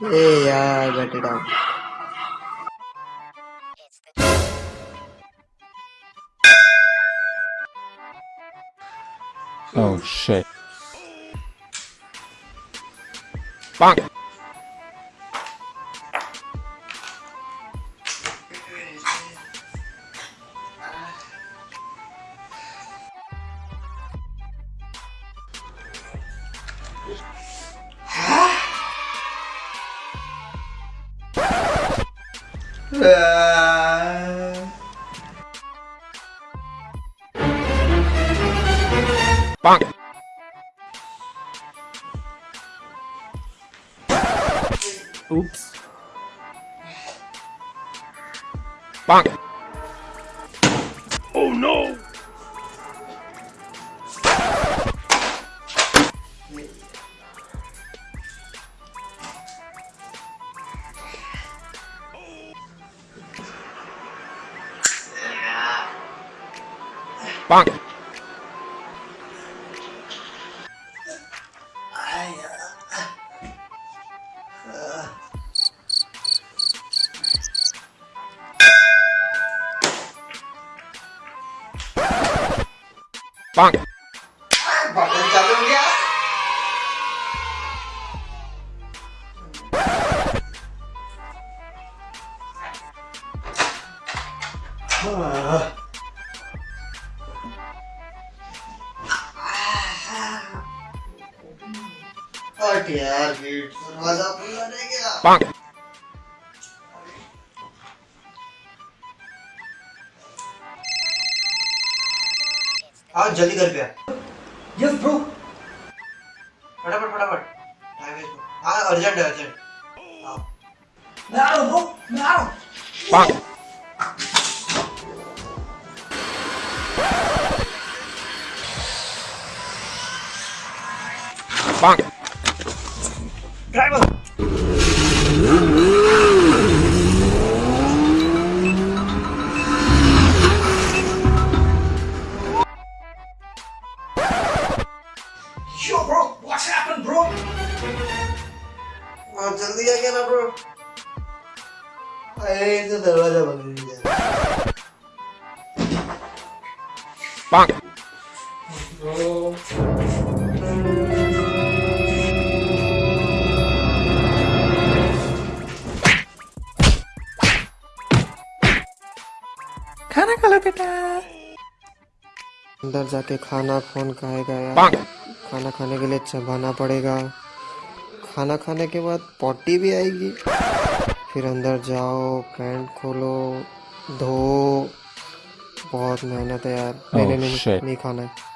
Hey, yeah, I got it out. Oh shit. Bonk! Bonk. Oops. Bonk. Oh no. Bang. Bang. Ah. हट यार gate दरवाज़ा खुला रह गया. आओ जल्दी घर पे आ Yes, bro. फटाफट फटाफट टाइम वेस्ट मत हाँ अर्जेंट है अर्जेंट आओ मैं आ रहा हूँ. मैं आ रहा हूँ. Bonk. Bonk. Driver. Yo, bro. What's happened, bro? और जल्दी आ गया ना ब्रो अरे तो दरवाजा बंद हो गया खाना खा लो बेटा। अंदर जाके खाना फ़ोन खाएगा यार? खाना खाने के लिए चबाना पड़ेगा। खाना खाने के बाद पॉटी भी आएगी। फिर अंदर जाओ पैंट खोलो धो। बहुत मेहनत है यार। मेरे Oh, नहीं. नहीं खाना है।